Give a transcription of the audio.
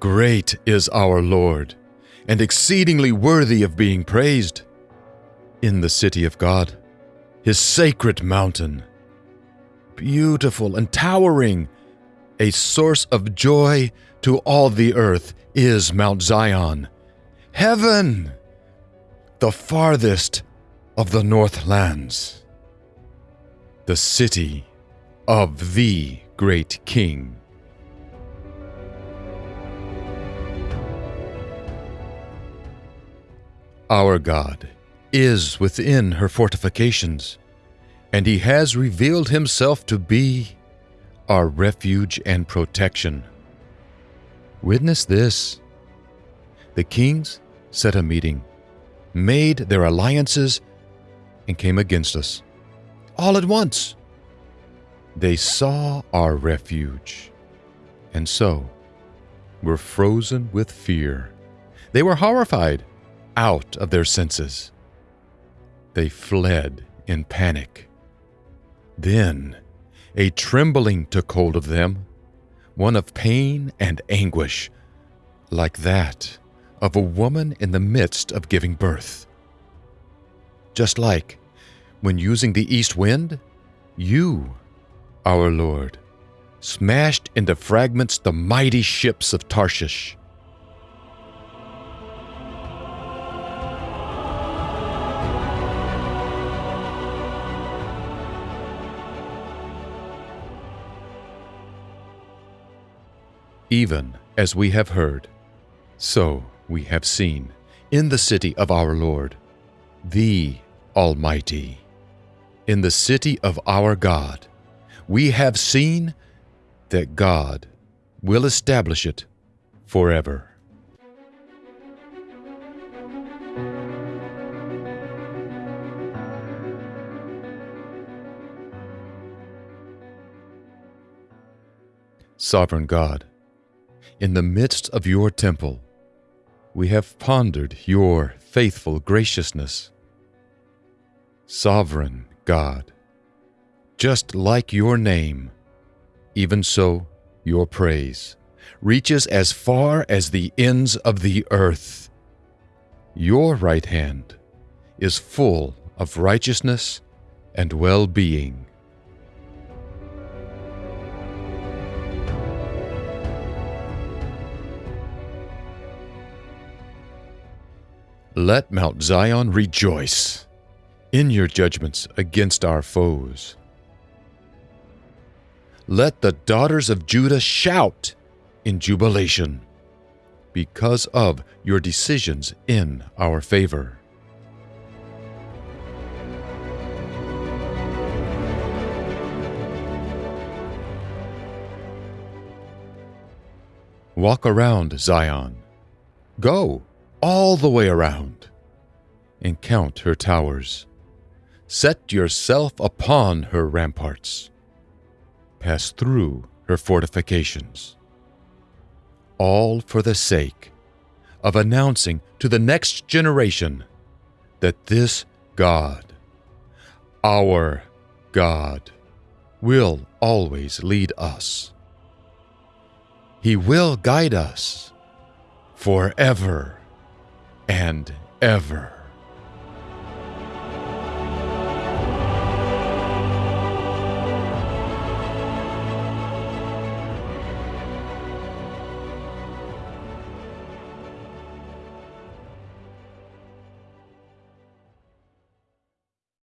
Great is our Lord, and exceedingly worthy of being praised. In the city of God, his sacred mountain, beautiful and towering, a source of joy to all the earth is Mount Zion. Heaven! The farthest of the northlands. The city of the great king. Our God is within her fortifications, and he has revealed himself to be our refuge and protection. Witness this. The kings set a meeting, made their alliances, and came against us. All at once. They saw our refuge, and so were frozen with fear. They were horrified, out of their senses. They fled in panic. Then a trembling took hold of them, one of pain and anguish, like that of a woman in the midst of giving birth. Just like when using the east wind, you, our Lord, smashed into fragments the mighty ships of Tarshish. Even as we have heard, so we have seen in the city of our Lord, the Almighty. In the city of our God, we have seen that God will establish it forever. Sovereign God, in the midst of your temple, we have pondered your faithful graciousness. Sovereign God, just like your name, even so your praise reaches as far as the ends of the earth. Your right hand is full of righteousness and well being. Let Mount Zion rejoice in your judgments against our foes. Let the daughters of Judah shout in jubilation because of your decisions in our favor. Walk around Zion. Go all the way around and count her towers. Set yourself upon her ramparts. Pass through her fortifications. All for the sake of announcing to the next generation that this God, our God, will always lead us. He will guide us forever and ever.